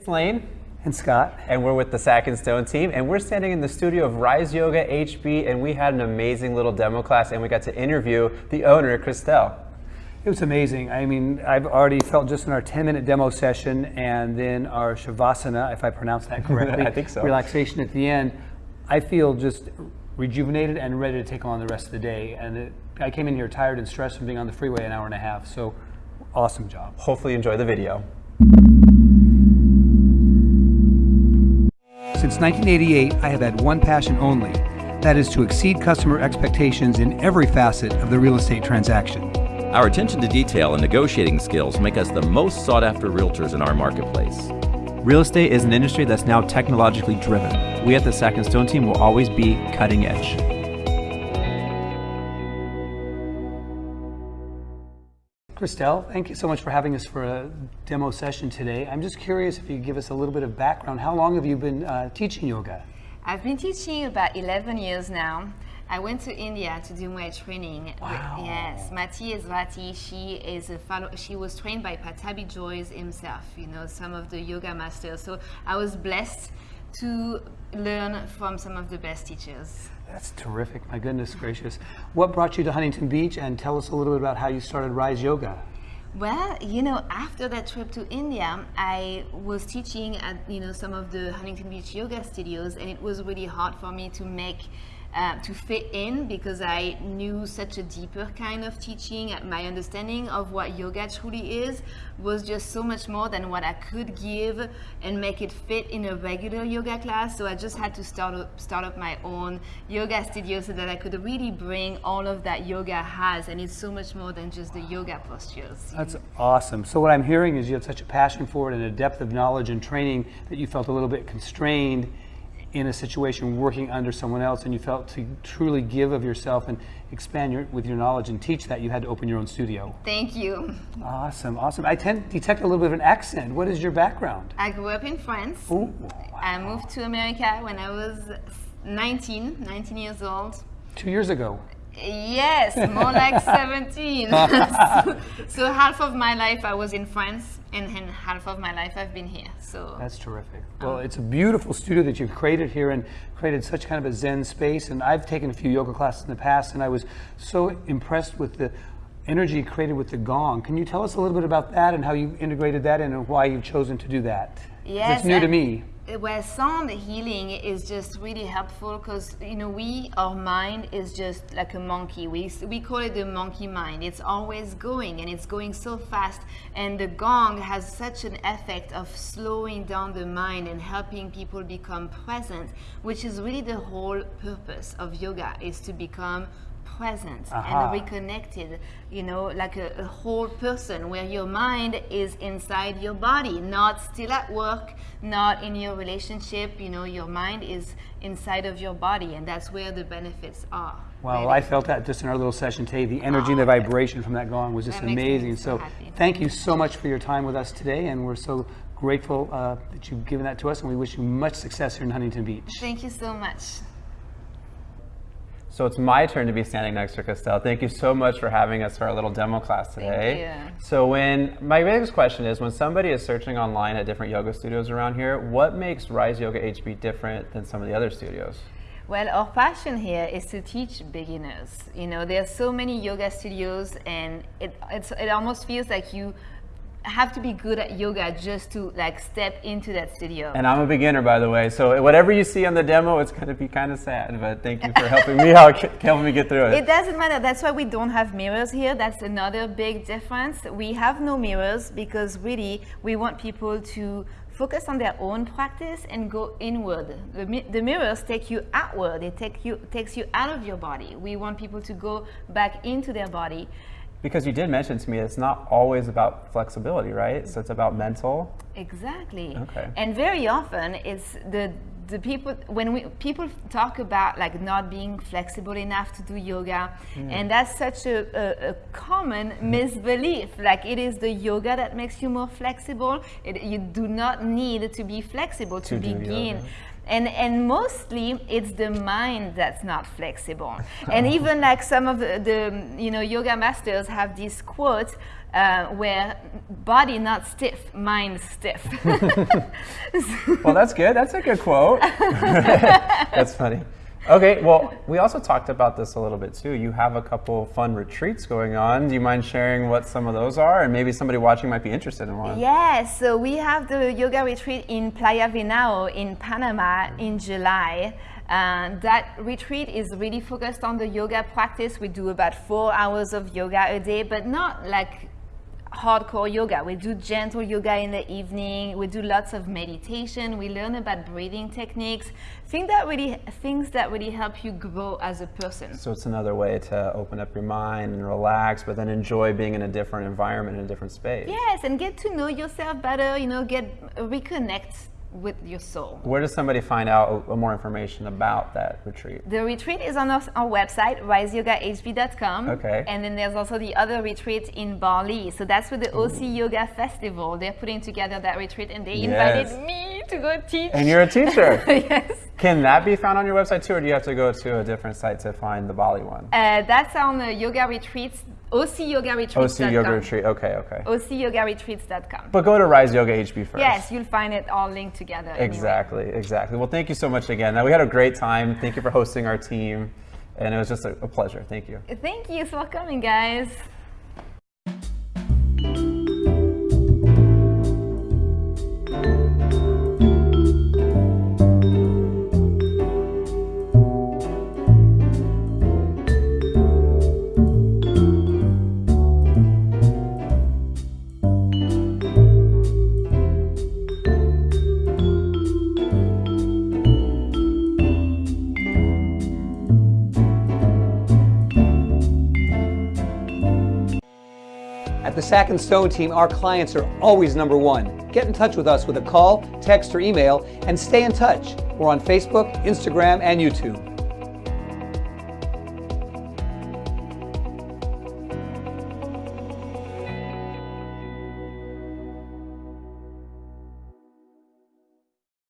It's Lane. And Scott. And we're with the Sack and Stone team. And we're standing in the studio of Rise Yoga HB. And we had an amazing little demo class. And we got to interview the owner, Christelle. It was amazing. I mean, I've already felt just in our 10 minute demo session and then our Shavasana, if I pronounce that correctly. I think so. Relaxation at the end. I feel just rejuvenated and ready to take on the rest of the day. And it, I came in here tired and stressed from being on the freeway an hour and a half. So awesome job. Hopefully, you enjoy the video. Since 1988, I have had one passion only. That is to exceed customer expectations in every facet of the real estate transaction. Our attention to detail and negotiating skills make us the most sought after realtors in our marketplace. Real estate is an industry that's now technologically driven. We at the Sack and Stone team will always be cutting edge. Christelle, thank you so much for having us for a demo session today. I'm just curious if you could give us a little bit of background. How long have you been uh, teaching yoga? I've been teaching about 11 years now. I went to India to do my training. Wow. Yes, Mati Esvati, she is a fellow, she was trained by Pattabhi Jois himself, you know, some of the yoga masters. So I was blessed to learn from some of the best teachers. That's terrific. My goodness gracious. What brought you to Huntington Beach? And tell us a little bit about how you started Rise Yoga. Well, you know, after that trip to India, I was teaching at, you know, some of the Huntington Beach yoga studios, and it was really hard for me to make uh, to fit in because I knew such a deeper kind of teaching. My understanding of what yoga truly is was just so much more than what I could give and make it fit in a regular yoga class. So I just had to start up, start up my own yoga studio so that I could really bring all of that yoga has. And it's so much more than just the yoga postures. That's awesome. So what I'm hearing is you have such a passion for it and a depth of knowledge and training that you felt a little bit constrained in a situation working under someone else and you felt to truly give of yourself and expand your, with your knowledge and teach that you had to open your own studio. Thank you. Awesome, awesome. I detect a little bit of an accent. What is your background? I grew up in France. Ooh, wow. I moved to America when I was 19, 19 years old. Two years ago. Yes, more like 17. so, so, half of my life I was in France and, and half of my life I've been here. So That's terrific. Well, um, it's a beautiful studio that you've created here and created such kind of a zen space. And I've taken a few yoga classes in the past and I was so impressed with the energy created with the gong. Can you tell us a little bit about that and how you integrated that in and why you've chosen to do that? Yes. It's new to me where sound healing is just really helpful because you know we our mind is just like a monkey we we call it the monkey mind it's always going and it's going so fast and the gong has such an effect of slowing down the mind and helping people become present which is really the whole purpose of yoga is to become present and reconnected, you know, like a, a, whole person where your mind is inside your body, not still at work, not in your relationship, you know, your mind is inside of your body and that's where the benefits are. Well, really. I felt that just in our little session today. The energy oh, and the vibration from that gong was just amazing. So, so thank you so much for your time with us today and we're so grateful uh, that you've given that to us and we wish you much success here in Huntington Beach. Thank you so much. So it's my turn to be standing next to Christelle. Thank you so much for having us for our little demo class today. Thank you. So when my biggest question is when somebody is searching online at different yoga studios around here, what makes Rise Yoga HB different than some of the other studios? Well, our passion here is to teach beginners. You know, there are so many yoga studios and it, it almost feels like you have to be good at yoga just to like step into that studio. And I'm a beginner, by the way. So whatever you see on the demo, it's going to be kind of sad. But thank you for helping me out, helping me get through it. It doesn't matter. That's why we don't have mirrors here. That's another big difference. We have no mirrors because really we want people to focus on their own practice and go inward. The, the mirrors take you outward. It take you takes you out of your body. We want people to go back into their body. Because you did mention to me it's not always about flexibility, right? So it's about mental. Exactly. Okay. And very often it's the the people when we people talk about like not being flexible enough to do yoga mm. and that's such a, a, a, common misbelief like it is the yoga that makes you more flexible it, you do not need to be flexible to, to begin and and mostly it's the mind that's not flexible and even like some of the, the you know yoga masters have this quote uh, where body not stiff mind stiff Well, that's good. That's a good quote. that's funny. Okay, well, we also talked about this a little bit too. You have a couple fun retreats going on. Do you mind sharing what some of those are? And maybe somebody watching might be interested in one. Yes, so we have the yoga retreat in Playa Venao in Panama in July. Uh, that retreat is really focused on the yoga practice. We do about four hours of yoga a day, but not like hardcore yoga. We do gentle yoga in the evening. We do lots of meditation. We learn about breathing techniques, things that really things that really help you grow as a person. So it's another way to open up your mind and relax, but then enjoy being in a different environment, in a different space. Yes, and get to know yourself better. You know, get reconnect with your soul. Where does somebody find out uh, more information about that retreat? The retreat is on our, our website, riseyogahb.com. Okay. And then there's also the other retreat in Bali. So that's with the OC Yoga Festival. They're putting together that retreat and they Yes. invited me to go teach. And you're a teacher. yes. Can that be found on your website too, or do you have to go to a different site to find the Bali one? Uh, that's on the yoga retreats, ocyogaretreats.com. OC Yoga Retreat. Okay, okay. ocyogaretreats.com. But go to Rise Yoga HB first. Yes, you'll find it all linked together. anyway. Exactly, exactly. Well, thank you so much again. Now, we had a great time. Thank you for hosting our team, and it was just a, a pleasure. Thank you. Thank you for coming, guys. At the Sack and Stone team, our clients are always number one. Get in touch with us with a call, text, or email, and stay in touch. We're on Facebook, Instagram, and YouTube.